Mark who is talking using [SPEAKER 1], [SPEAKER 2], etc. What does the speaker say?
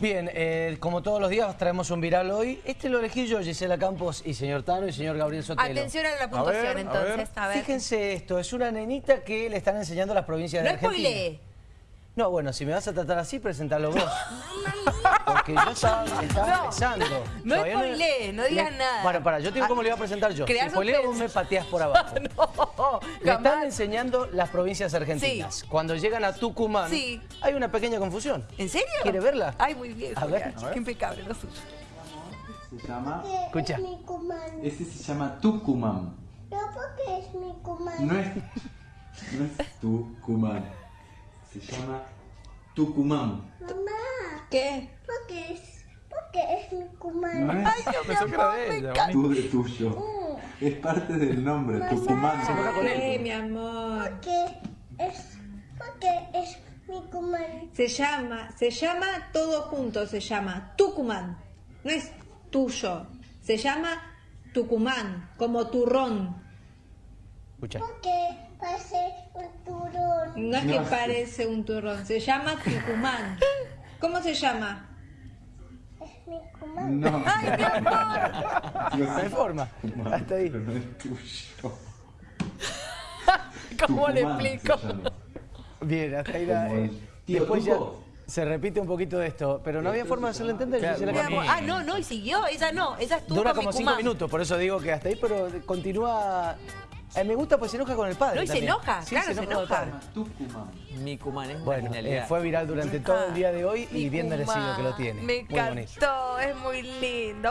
[SPEAKER 1] Bien, eh, como todos los días traemos un viral hoy. Este lo elegí yo, Gisela Campos y señor Tano y señor Gabriel Sotelo.
[SPEAKER 2] Atención a la puntuación
[SPEAKER 3] ver, a
[SPEAKER 2] entonces.
[SPEAKER 3] ver.
[SPEAKER 2] A ver.
[SPEAKER 1] Fíjense esto, es una nenita que le están enseñando las provincias
[SPEAKER 2] No
[SPEAKER 1] de Argentina.
[SPEAKER 2] spoilee.
[SPEAKER 1] No, bueno, si me vas a tratar así, presentalo vos. Porque yo estaba, estaba
[SPEAKER 2] No,
[SPEAKER 1] empezando.
[SPEAKER 2] no spoilees, no digas
[SPEAKER 1] le-
[SPEAKER 2] nada.
[SPEAKER 1] Bueno, para, yo te digo cómo le iba a presentar yo. Si spoileo, vos me pateás por abajo.
[SPEAKER 2] No,
[SPEAKER 1] Le están enseñando las provincias argentinas. Cuando llegan a Tucumán,
[SPEAKER 2] Sí.
[SPEAKER 1] hay una pequeña confusión.
[SPEAKER 2] ¿En serio?
[SPEAKER 1] ¿Quiere verla?
[SPEAKER 2] Ay, muy bien.
[SPEAKER 1] A ver, a ver.
[SPEAKER 2] Qué impecable lo suyo.
[SPEAKER 4] Se llama,
[SPEAKER 1] Escucha.
[SPEAKER 5] Es
[SPEAKER 4] ese se llama Tucumán.
[SPEAKER 5] No porque es mi comando.
[SPEAKER 4] No es, no es Tucumán. Se llama Tucumán.
[SPEAKER 5] Mamá,
[SPEAKER 2] ¿Qué?
[SPEAKER 5] porque es, porque es mi comando.
[SPEAKER 4] No es
[SPEAKER 3] Pensó que era de ella.
[SPEAKER 4] tú de tuyo. Es parte del nombre, Tucumán.
[SPEAKER 1] Se enoja con él.
[SPEAKER 2] Eh, mi amor.
[SPEAKER 5] Porque es, porque es mi.
[SPEAKER 6] Se llama, se llama todo junto, se llama Tucumán. No es tuyo, se llama Tucumán, como turrón.
[SPEAKER 1] Escucha.
[SPEAKER 5] Porque parece un turón.
[SPEAKER 6] No es que parece un turrón, se llama Tucumán. ¿Cómo se llama?
[SPEAKER 5] Es mi comando.
[SPEAKER 4] No.
[SPEAKER 1] No hay forma. Hasta ahí.
[SPEAKER 4] Pero no es tuyo.
[SPEAKER 2] ¿Cómo le explico?
[SPEAKER 1] Bien, hasta ahí la, eh, Después ya se repite un poquito de esto, pero no había forma de hacerlo entender.
[SPEAKER 3] Claro,
[SPEAKER 2] Mi amor. Ah, no, no, y siguió. Ella no. Ella estuvo
[SPEAKER 1] Dura como
[SPEAKER 2] mi
[SPEAKER 1] cinco minutos, por eso digo que hasta ahí, pero continúa... Eh, me gusta pues se enoja con el padre
[SPEAKER 2] No, y se
[SPEAKER 1] también.
[SPEAKER 2] enoja,
[SPEAKER 1] Sí,
[SPEAKER 2] claro, se
[SPEAKER 1] con el
[SPEAKER 2] enoja.
[SPEAKER 1] padre.
[SPEAKER 4] Tucumán.
[SPEAKER 3] Mi Cumán es
[SPEAKER 1] Bueno, eh, fue viral durante todo el día de hoy y bien merecido que lo tiene.
[SPEAKER 2] Me
[SPEAKER 1] Muy
[SPEAKER 2] encantó, es muy lindo.